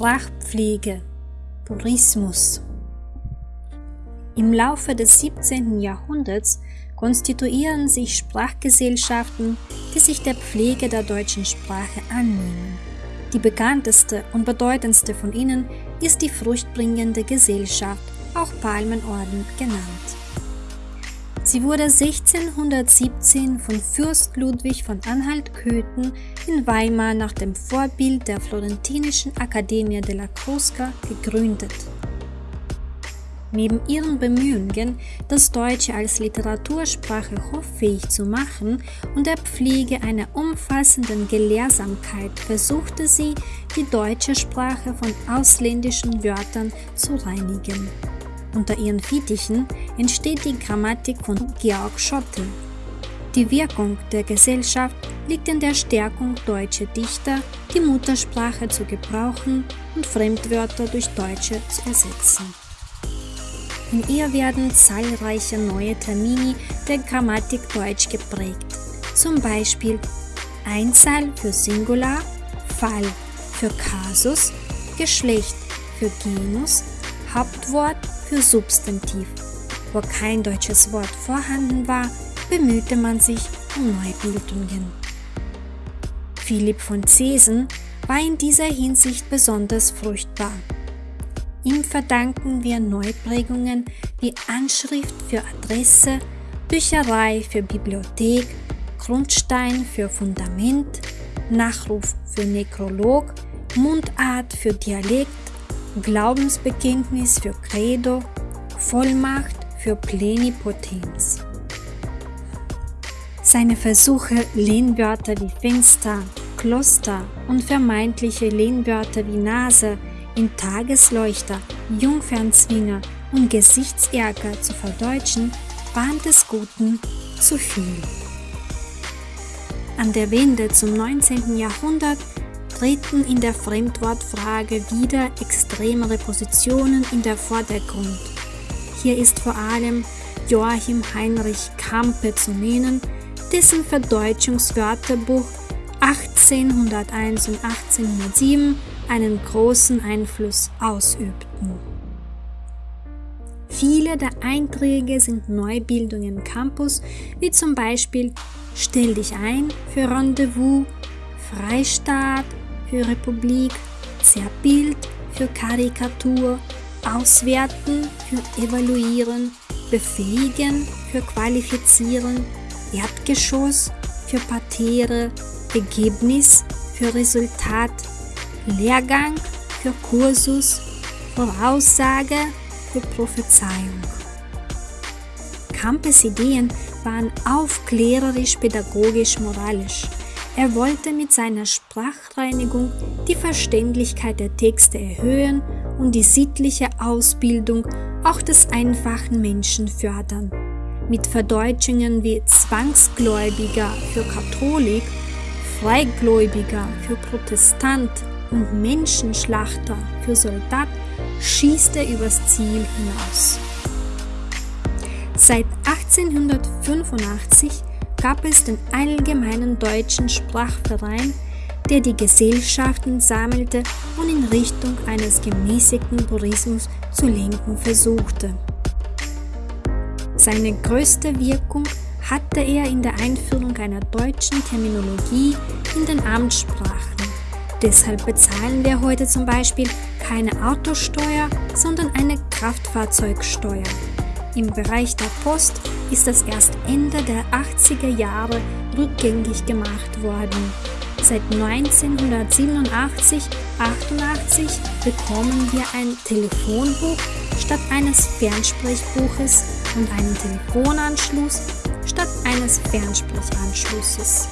Sprachpflege, Purismus. Im Laufe des 17. Jahrhunderts konstituieren sich Sprachgesellschaften, die sich der Pflege der deutschen Sprache annehmen. Die bekannteste und bedeutendste von ihnen ist die fruchtbringende Gesellschaft, auch Palmenorden genannt. Sie wurde 1617 von Fürst Ludwig von Anhalt-Köthen in Weimar nach dem Vorbild der florentinischen Accademia della Crusca gegründet. Neben ihren Bemühungen, das Deutsche als Literatursprache hoffähig zu machen und der Pflege einer umfassenden Gelehrsamkeit versuchte sie, die deutsche Sprache von ausländischen Wörtern zu reinigen. Unter ihren Fittichen entsteht die Grammatik von Georg Schotte. Die Wirkung der Gesellschaft liegt in der Stärkung deutscher Dichter, die Muttersprache zu gebrauchen und Fremdwörter durch Deutsche zu ersetzen. In ihr werden zahlreiche neue Termini der Grammatik Deutsch geprägt, zum Beispiel Einzahl für Singular, Fall für Kasus, Geschlecht für Genus, Hauptwort für Substantiv. Wo kein deutsches Wort vorhanden war, bemühte man sich um Neubildungen. Philipp von Zesen war in dieser Hinsicht besonders fruchtbar. Ihm verdanken wir Neuprägungen wie Anschrift für Adresse, Bücherei für Bibliothek, Grundstein für Fundament, Nachruf für Nekrolog, Mundart für Dialekt, Glaubensbekenntnis für Credo, Vollmacht für Plenipotenz. Seine Versuche, Lehnwörter wie Fenster, Kloster und vermeintliche Lehnwörter wie Nase in Tagesleuchter, Jungfernzwinger und Gesichtsärger zu verdeutschen, waren des Guten zu viel. An der Wende zum 19. Jahrhundert treten in der Fremdwortfrage wieder extremere Positionen in der Vordergrund. Hier ist vor allem Joachim Heinrich Kampe zu nennen, dessen Verdeutschungswörterbuch 1801 und 1807 einen großen Einfluss ausübten. Viele der Einträge sind Neubildungen im Campus, wie zum Beispiel Stell dich ein für Rendezvous, Freistaat für Republik, Zerbild für Karikatur, Auswerten für Evaluieren, Befähigen für Qualifizieren, Erdgeschoss für Parterre, Ergebnis für Resultat, Lehrgang für Kursus, Voraussage für Prophezeiung. Campes Ideen waren aufklärerisch, pädagogisch, moralisch. Er wollte mit seiner Sprachreinigung die Verständlichkeit der Texte erhöhen und die sittliche Ausbildung auch des einfachen Menschen fördern. Mit Verdeutschungen wie Zwangsgläubiger für Katholik, Freigläubiger für Protestant und Menschenschlachter für Soldat schießt er übers Ziel hinaus. Seit 1885 gab es den Allgemeinen Deutschen Sprachverein, der die Gesellschaften sammelte und in Richtung eines gemäßigten Tourismus zu lenken versuchte. Seine größte Wirkung hatte er in der Einführung einer deutschen Terminologie in den Amtssprachen Deshalb bezahlen wir heute zum Beispiel keine Autosteuer, sondern eine Kraftfahrzeugsteuer. Im Bereich der Post ist das erst Ende der 80er Jahre rückgängig gemacht worden. Seit 1987, 88 bekommen wir ein Telefonbuch statt eines Fernsprechbuches und einen Telefonanschluss statt eines Fernsprechanschlusses.